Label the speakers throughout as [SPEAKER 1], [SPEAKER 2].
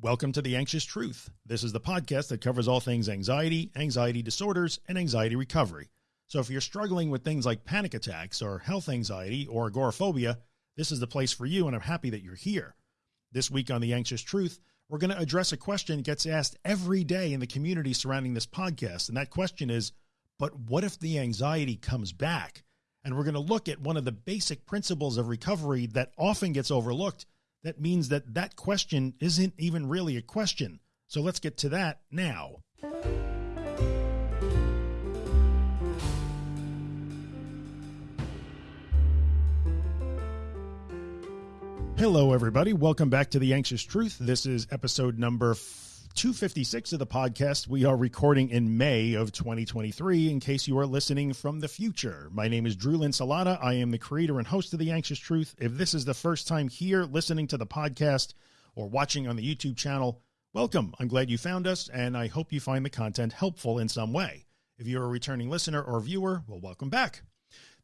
[SPEAKER 1] Welcome to The Anxious Truth. This is the podcast that covers all things anxiety, anxiety disorders, and anxiety recovery. So if you're struggling with things like panic attacks or health anxiety or agoraphobia, this is the place for you and I'm happy that you're here. This week on The Anxious Truth, we're going to address a question that gets asked every day in the community surrounding this podcast. And that question is, but what if the anxiety comes back? And we're going to look at one of the basic principles of recovery that often gets overlooked that means that that question isn't even really a question. So let's get to that now. Hello, everybody. Welcome back to The Anxious Truth. This is episode number 256 of the podcast. We are recording in May of 2023 in case you are listening from the future. My name is Drew Linsalata. I am the creator and host of The Anxious Truth. If this is the first time here listening to the podcast or watching on the YouTube channel, welcome. I'm glad you found us and I hope you find the content helpful in some way. If you're a returning listener or viewer, well, welcome back.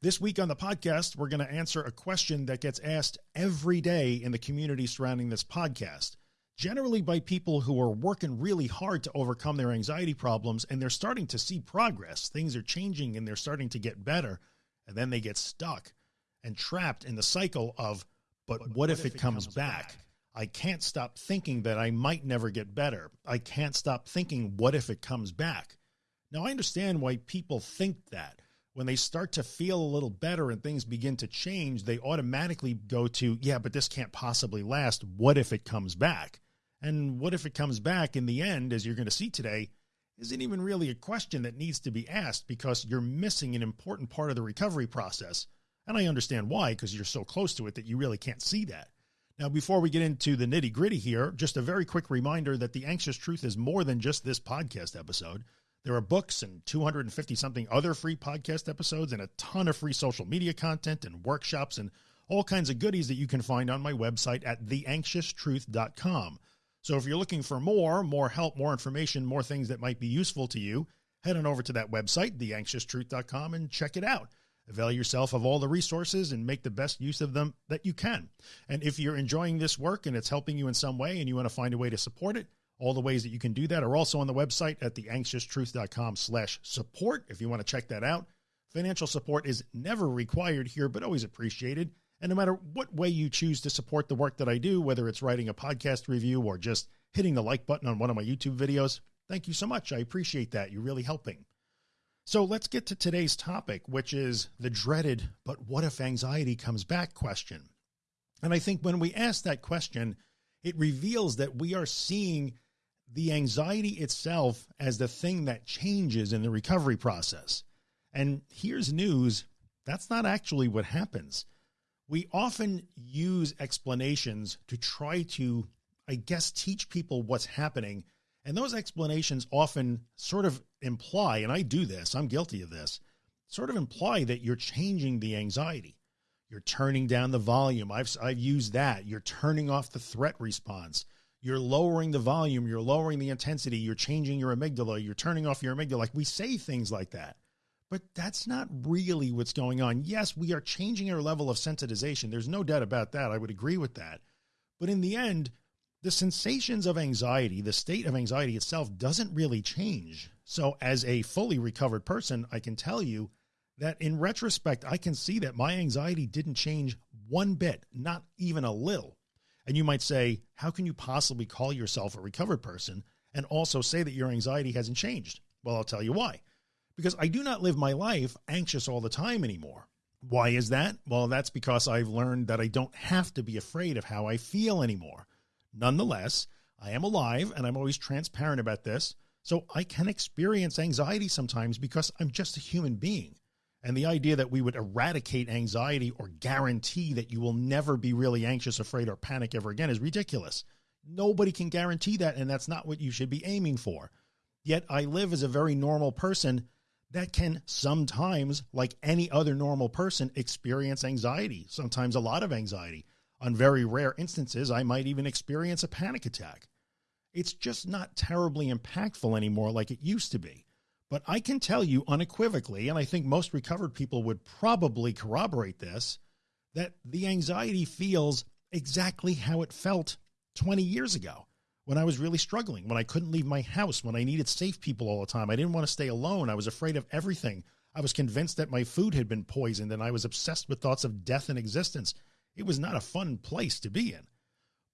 [SPEAKER 1] This week on the podcast, we're going to answer a question that gets asked every day in the community surrounding this podcast generally by people who are working really hard to overcome their anxiety problems and they're starting to see progress. Things are changing and they're starting to get better. And then they get stuck and trapped in the cycle of, but, but what, what, if, if it, comes, comes back? back? I can't stop thinking that I might never get better. I can't stop thinking, what if it comes back? Now I understand why people think that when they start to feel a little better and things begin to change, they automatically go to, yeah, but this can't possibly last. What if it comes back? And what if it comes back in the end, as you're going to see today, isn't even really a question that needs to be asked because you're missing an important part of the recovery process. And I understand why, because you're so close to it that you really can't see that. Now, before we get into the nitty gritty here, just a very quick reminder that the anxious truth is more than just this podcast episode. There are books and 250 something other free podcast episodes and a ton of free social media content and workshops and all kinds of goodies that you can find on my website at theanxioustruth.com. So if you're looking for more, more help, more information, more things that might be useful to you, head on over to that website, theanxioustruth.com and check it out. Avail yourself of all the resources and make the best use of them that you can. And if you're enjoying this work and it's helping you in some way and you want to find a way to support it, all the ways that you can do that are also on the website at theanxioustruth.com slash support. If you want to check that out, financial support is never required here, but always appreciated. And no matter what way you choose to support the work that I do, whether it's writing a podcast review or just hitting the like button on one of my YouTube videos, thank you so much. I appreciate that. You're really helping. So let's get to today's topic, which is the dreaded, but what if anxiety comes back question. And I think when we ask that question, it reveals that we are seeing the anxiety itself as the thing that changes in the recovery process. And here's news. That's not actually what happens we often use explanations to try to, I guess, teach people what's happening. And those explanations often sort of imply, and I do this, I'm guilty of this, sort of imply that you're changing the anxiety. You're turning down the volume. I've, I've used that. You're turning off the threat response. You're lowering the volume. You're lowering the intensity. You're changing your amygdala. You're turning off your amygdala. Like we say things like that but that's not really what's going on. Yes, we are changing our level of sensitization. There's no doubt about that. I would agree with that. But in the end, the sensations of anxiety, the state of anxiety itself doesn't really change. So as a fully recovered person, I can tell you that in retrospect, I can see that my anxiety didn't change one bit, not even a little. And you might say, how can you possibly call yourself a recovered person and also say that your anxiety hasn't changed? Well, I'll tell you why because I do not live my life anxious all the time anymore. Why is that? Well, that's because I've learned that I don't have to be afraid of how I feel anymore. Nonetheless, I am alive and I'm always transparent about this. So I can experience anxiety sometimes because I'm just a human being. And the idea that we would eradicate anxiety or guarantee that you will never be really anxious, afraid, or panic ever again is ridiculous. Nobody can guarantee that. And that's not what you should be aiming for. Yet I live as a very normal person that can sometimes, like any other normal person, experience anxiety, sometimes a lot of anxiety. On very rare instances, I might even experience a panic attack. It's just not terribly impactful anymore like it used to be. But I can tell you unequivocally, and I think most recovered people would probably corroborate this, that the anxiety feels exactly how it felt 20 years ago when I was really struggling, when I couldn't leave my house, when I needed safe people all the time. I didn't want to stay alone. I was afraid of everything. I was convinced that my food had been poisoned and I was obsessed with thoughts of death and existence. It was not a fun place to be in.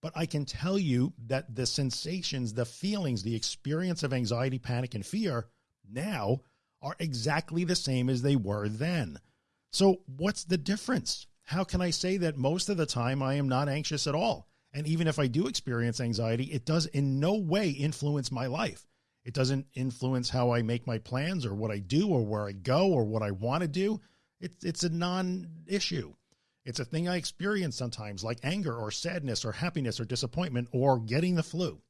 [SPEAKER 1] But I can tell you that the sensations, the feelings, the experience of anxiety, panic, and fear now are exactly the same as they were then. So what's the difference? How can I say that most of the time I am not anxious at all? And even if I do experience anxiety, it does in no way influence my life. It doesn't influence how I make my plans or what I do or where I go or what I want to do. It's, it's a non-issue. It's a thing I experience sometimes like anger or sadness or happiness or disappointment or getting the flu.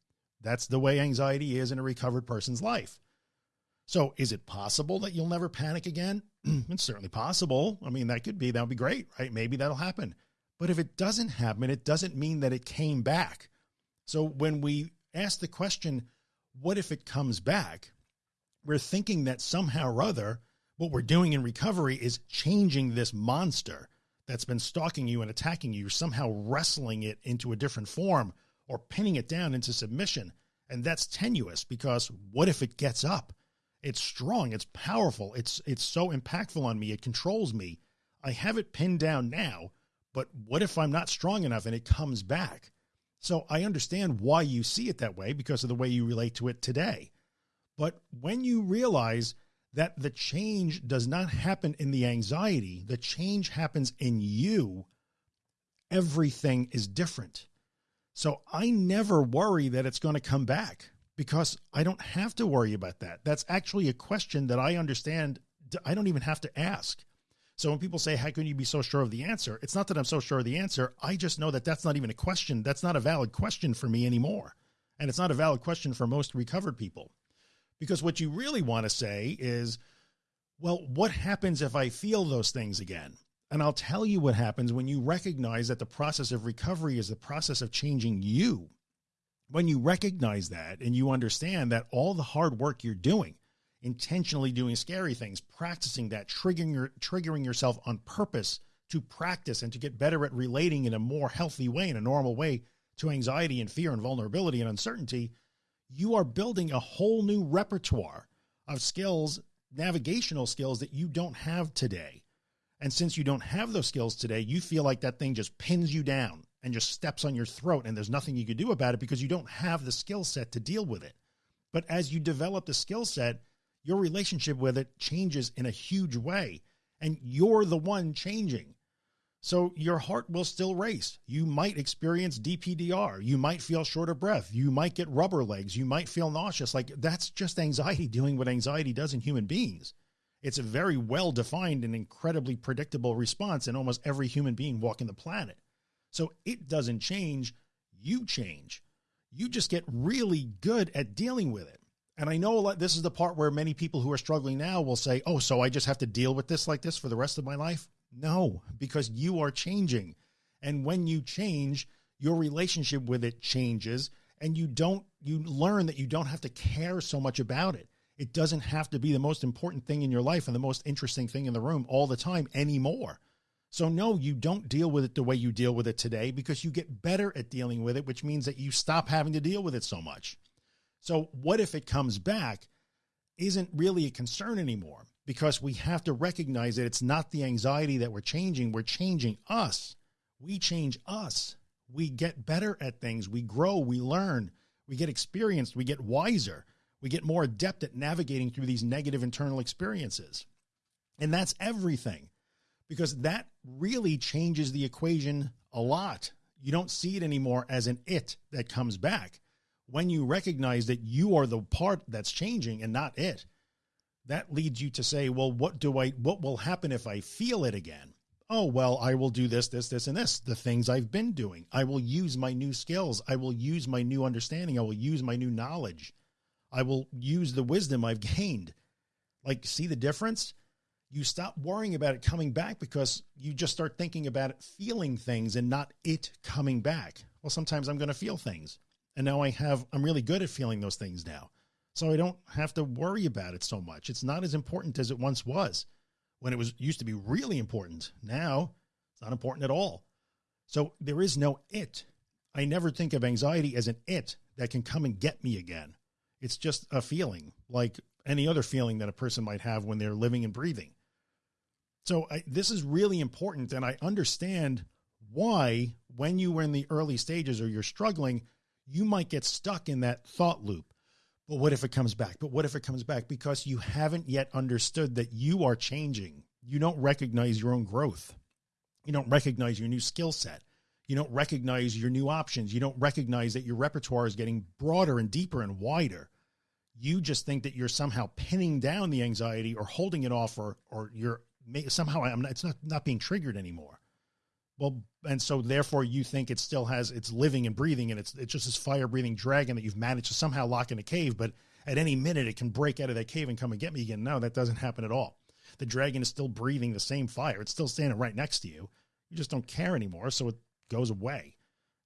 [SPEAKER 1] That's the way anxiety is in a recovered person's life. So is it possible that you'll never panic again? it's certainly possible. I mean, that could be, that would be great, right? Maybe that'll happen. But if it doesn't happen, it doesn't mean that it came back. So when we ask the question, what if it comes back? We're thinking that somehow or other, what we're doing in recovery is changing this monster that's been stalking you and attacking you, somehow wrestling it into a different form or pinning it down into submission. And that's tenuous because what if it gets up? It's strong. It's powerful. It's, it's so impactful on me. It controls me. I have it pinned down now, but what if I'm not strong enough and it comes back? So I understand why you see it that way because of the way you relate to it today. But when you realize that the change does not happen in the anxiety, the change happens in you, everything is different. So I never worry that it's going to come back because I don't have to worry about that. That's actually a question that I understand. I don't even have to ask. So when people say, how can you be so sure of the answer? It's not that I'm so sure of the answer. I just know that that's not even a question. That's not a valid question for me anymore. And it's not a valid question for most recovered people because what you really want to say is, well, what happens if I feel those things again? And I'll tell you what happens when you recognize that the process of recovery is the process of changing you when you recognize that and you understand that all the hard work you're doing, intentionally doing scary things, practicing that, triggering, your, triggering yourself on purpose to practice and to get better at relating in a more healthy way, in a normal way to anxiety and fear and vulnerability and uncertainty, you are building a whole new repertoire of skills, navigational skills that you don't have today. And since you don't have those skills today, you feel like that thing just pins you down and just steps on your throat and there's nothing you can do about it because you don't have the skill set to deal with it. But as you develop the skill set, your relationship with it changes in a huge way and you're the one changing. So your heart will still race. You might experience DPDR. You might feel short of breath. You might get rubber legs. You might feel nauseous. Like that's just anxiety doing what anxiety does in human beings. It's a very well defined and incredibly predictable response in almost every human being walking the planet. So it doesn't change. You change. You just get really good at dealing with it. And I know this is the part where many people who are struggling now will say, oh, so I just have to deal with this like this for the rest of my life. No, because you are changing. And when you change, your relationship with it changes and you don't, you learn that you don't have to care so much about it. It doesn't have to be the most important thing in your life and the most interesting thing in the room all the time anymore. So no, you don't deal with it the way you deal with it today because you get better at dealing with it, which means that you stop having to deal with it so much. So what if it comes back isn't really a concern anymore because we have to recognize that it's not the anxiety that we're changing. We're changing us. We change us. We get better at things. We grow, we learn, we get experienced, we get wiser, we get more adept at navigating through these negative internal experiences. And that's everything because that really changes the equation a lot. You don't see it anymore as an it that comes back. When you recognize that you are the part that's changing and not it, that leads you to say, well, what do I, what will happen if I feel it again? Oh, well, I will do this, this, this, and this, the things I've been doing. I will use my new skills. I will use my new understanding. I will use my new knowledge. I will use the wisdom I've gained. Like, see the difference? you stop worrying about it coming back because you just start thinking about it, feeling things and not it coming back. Well, sometimes I'm going to feel things and now I have, I'm really good at feeling those things now. So I don't have to worry about it so much. It's not as important as it once was when it was used to be really important. Now it's not important at all. So there is no it. I never think of anxiety as an it that can come and get me again. It's just a feeling like any other feeling that a person might have when they're living and breathing. So I, this is really important. And I understand why, when you were in the early stages or you're struggling, you might get stuck in that thought loop. But what if it comes back? But what if it comes back? Because you haven't yet understood that you are changing. You don't recognize your own growth. You don't recognize your new skill set. You don't recognize your new options. You don't recognize that your repertoire is getting broader and deeper and wider. You just think that you're somehow pinning down the anxiety or holding it off or, or you're somehow I'm not, it's not, not being triggered anymore. Well, and so therefore you think it still has, it's living and breathing and it's, it's just this fire breathing dragon that you've managed to somehow lock in a cave, but at any minute it can break out of that cave and come and get me again. No, that doesn't happen at all. The dragon is still breathing the same fire. It's still standing right next to you. You just don't care anymore. So it goes away.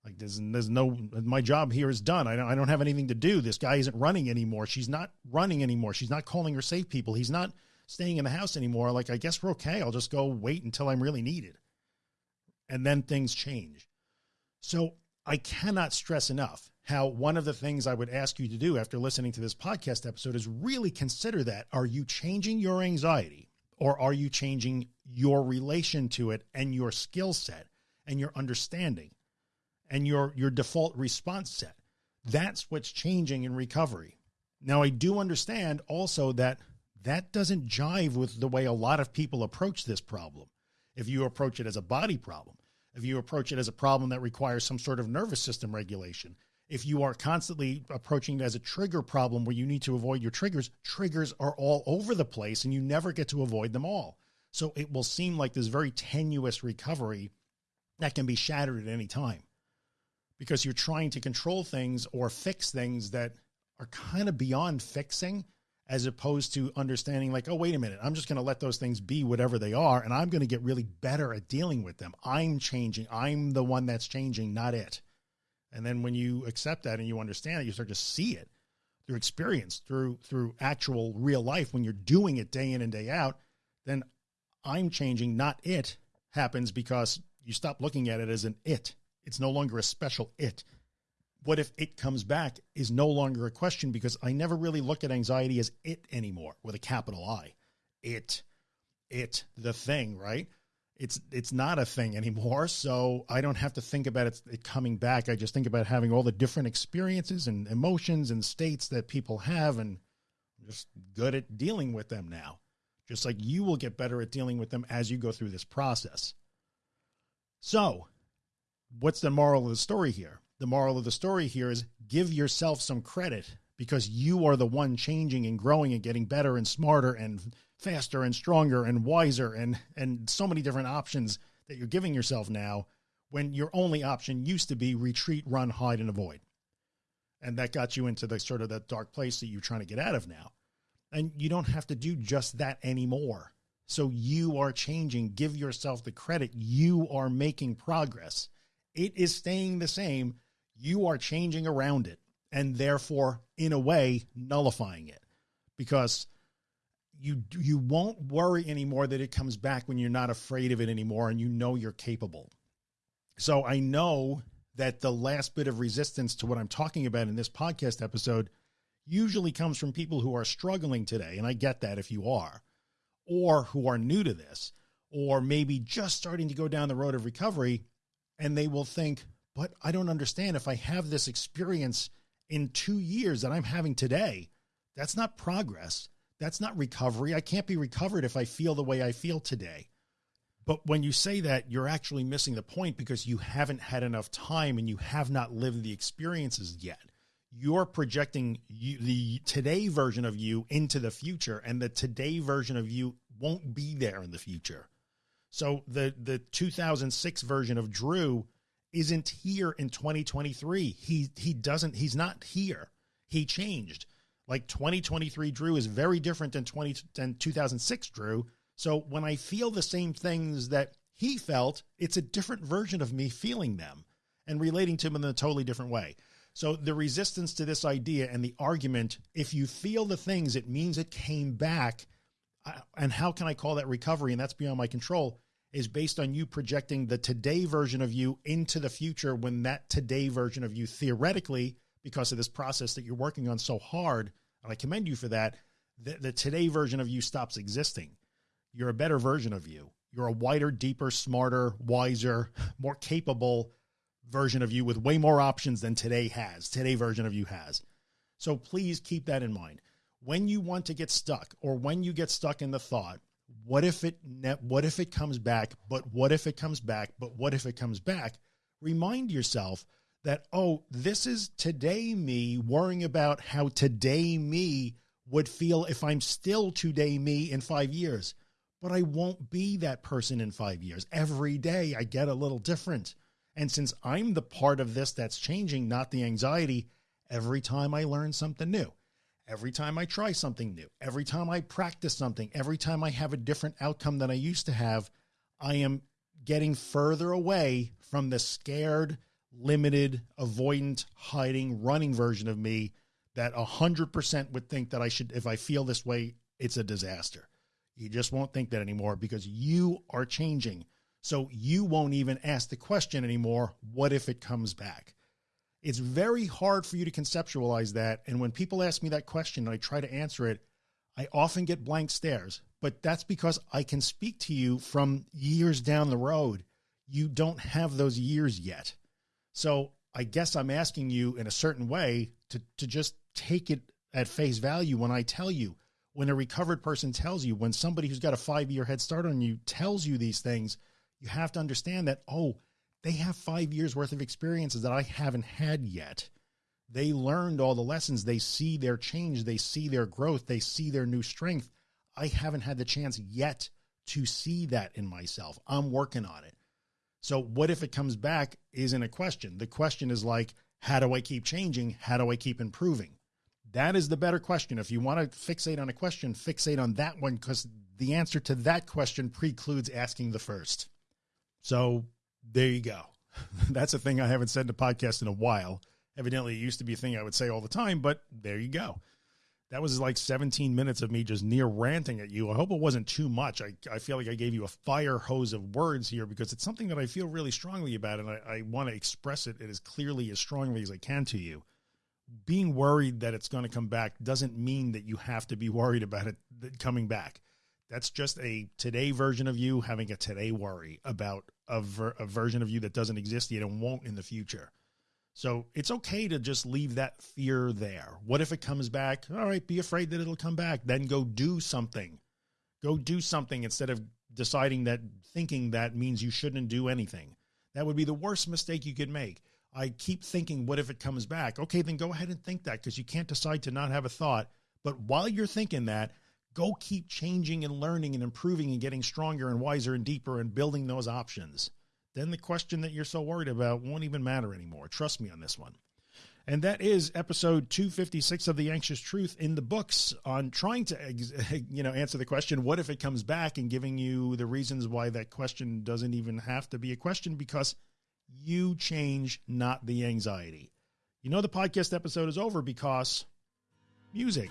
[SPEAKER 1] Like there's, there's no, my job here is done. I don't, I don't have anything to do. This guy isn't running anymore. She's not running anymore. She's not calling her safe people. He's not staying in the house anymore. Like, I guess we're okay. I'll just go wait until I'm really needed. And then things change. So I cannot stress enough how one of the things I would ask you to do after listening to this podcast episode is really consider that. Are you changing your anxiety or are you changing your relation to it and your skill set? and your understanding and your, your default response set. That's what's changing in recovery. Now, I do understand also that that doesn't jive with the way a lot of people approach this problem. If you approach it as a body problem, if you approach it as a problem that requires some sort of nervous system regulation, if you are constantly approaching it as a trigger problem where you need to avoid your triggers, triggers are all over the place and you never get to avoid them all. So it will seem like this very tenuous recovery that can be shattered at any time because you're trying to control things or fix things that are kind of beyond fixing as opposed to understanding like, oh, wait a minute, I'm just going to let those things be whatever they are. And I'm going to get really better at dealing with them. I'm changing. I'm the one that's changing, not it. And then when you accept that and you understand it, you start to see it through experience, through, through actual real life. When you're doing it day in and day out, then I'm changing, not it happens because you stop looking at it as an it. It's no longer a special it. What if it comes back is no longer a question because I never really look at anxiety as it anymore with a capital I. It, it, the thing, right? It's, it's not a thing anymore. So I don't have to think about it, it coming back. I just think about having all the different experiences and emotions and states that people have and just good at dealing with them now. Just like you will get better at dealing with them as you go through this process. So what's the moral of the story here? The moral of the story here is give yourself some credit because you are the one changing and growing and getting better and smarter and faster and stronger and wiser and, and so many different options that you're giving yourself now when your only option used to be retreat, run, hide, and avoid. And that got you into the sort of that dark place that you're trying to get out of now. And you don't have to do just that anymore. So you are changing. Give yourself the credit. You are making progress. It is staying the same. You are changing around it and therefore in a way nullifying it because you, you won't worry anymore that it comes back when you're not afraid of it anymore and you know you're capable. So I know that the last bit of resistance to what I'm talking about in this podcast episode usually comes from people who are struggling today. And I get that if you are or who are new to this, or maybe just starting to go down the road of recovery. And they will think, but I don't understand if I have this experience in two years that I'm having today, that's not progress. That's not recovery. I can't be recovered if I feel the way I feel today. But when you say that, you're actually missing the point because you haven't had enough time and you have not lived the experiences yet you're projecting you, the today version of you into the future and the today version of you won't be there in the future. So the, the 2006 version of Drew isn't here in 2023. He, he doesn't, he's not here. He changed like 2023 Drew is very different than 20 than 2006 Drew. So when I feel the same things that he felt, it's a different version of me feeling them and relating to them in a totally different way. So the resistance to this idea and the argument, if you feel the things, it means it came back. And how can I call that recovery? And that's beyond my control is based on you projecting the today version of you into the future when that today version of you theoretically because of this process that you're working on so hard. And I commend you for that. The, the today version of you stops existing. You're a better version of you. You're a wider, deeper, smarter, wiser, more capable version of you with way more options than today has. Today version of you has. So please keep that in mind. When you want to get stuck or when you get stuck in the thought, what if it, what if it comes back, but what if it comes back, but what if it comes back? Remind yourself that, oh, this is today me worrying about how today me would feel if I'm still today me in five years, but I won't be that person in five years. Every day I get a little different. And since I'm the part of this that's changing, not the anxiety, every time I learn something new, every time I try something new, every time I practice something, every time I have a different outcome than I used to have, I am getting further away from the scared, limited, avoidant, hiding, running version of me that a hundred percent would think that I should, if I feel this way, it's a disaster. You just won't think that anymore because you are changing. So you won't even ask the question anymore. What if it comes back? It's very hard for you to conceptualize that. And when people ask me that question and I try to answer it, I often get blank stares, but that's because I can speak to you from years down the road. You don't have those years yet. So I guess I'm asking you in a certain way to, to just take it at face value when I tell you, when a recovered person tells you, when somebody who's got a five year head start on you tells you these things, you have to understand that, oh, they have five years worth of experiences that I haven't had yet. They learned all the lessons. They see their change. They see their growth. They see their new strength. I haven't had the chance yet to see that in myself. I'm working on it. So what if it comes back isn't a question. The question is like, how do I keep changing? How do I keep improving? That is the better question. If you want to fixate on a question, fixate on that one because the answer to that question precludes asking the first. So there you go. That's a thing I haven't said in the podcast in a while. Evidently, it used to be a thing I would say all the time, but there you go. That was like 17 minutes of me just near ranting at you. I hope it wasn't too much. I, I feel like I gave you a fire hose of words here because it's something that I feel really strongly about and I, I want to express it as clearly as strongly as I can to you. Being worried that it's going to come back doesn't mean that you have to be worried about it coming back. That's just a today version of you having a today worry about a, ver a version of you that doesn't exist yet and won't in the future. So it's okay to just leave that fear there. What if it comes back? All right, be afraid that it'll come back. Then go do something. Go do something instead of deciding that thinking that means you shouldn't do anything. That would be the worst mistake you could make. I keep thinking, what if it comes back? Okay, then go ahead and think that because you can't decide to not have a thought. But while you're thinking that, go keep changing and learning and improving and getting stronger and wiser and deeper and building those options then the question that you're so worried about won't even matter anymore. Trust me on this one. And that is episode 256 of The Anxious Truth in the books on trying to, you know, answer the question, what if it comes back and giving you the reasons why that question doesn't even have to be a question because you change, not the anxiety. You know, the podcast episode is over because music.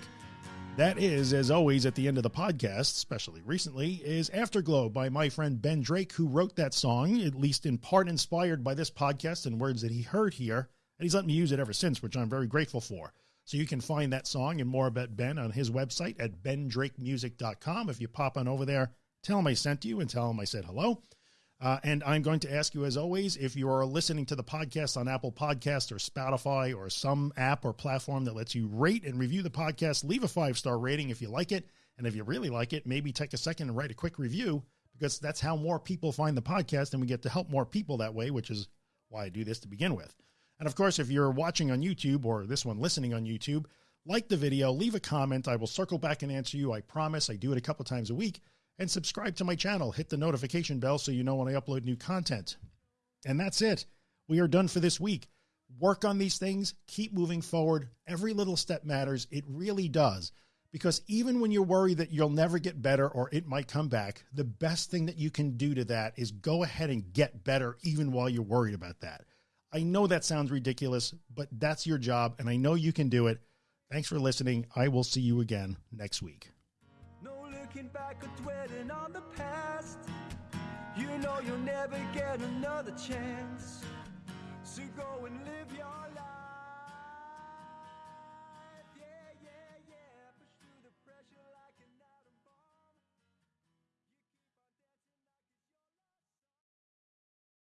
[SPEAKER 1] That is, as always, at the end of the podcast, especially recently, is Afterglow by my friend Ben Drake, who wrote that song, at least in part inspired by this podcast and words that he heard here. And he's let me use it ever since, which I'm very grateful for. So you can find that song and more about Ben on his website at bendrakemusic.com. If you pop on over there, tell him I sent you and tell him I said hello. Uh, and I'm going to ask you, as always, if you are listening to the podcast on Apple Podcast or Spotify or some app or platform that lets you rate and review the podcast, leave a five star rating if you like it. And if you really like it, maybe take a second and write a quick review because that's how more people find the podcast and we get to help more people that way, which is why I do this to begin with. And of course, if you're watching on YouTube or this one listening on YouTube, like the video, leave a comment. I will circle back and answer you. I promise I do it a couple times a week and subscribe to my channel. Hit the notification bell so you know when I upload new content. And that's it. We are done for this week. Work on these things, keep moving forward. Every little step matters. It really does. Because even when you're worried that you'll never get better or it might come back, the best thing that you can do to that is go ahead and get better even while you're worried about that. I know that sounds ridiculous, but that's your job and I know you can do it. Thanks for listening. I will see you again next week looking back or dwelling on the past. You know you'll never get another chance. So go and live your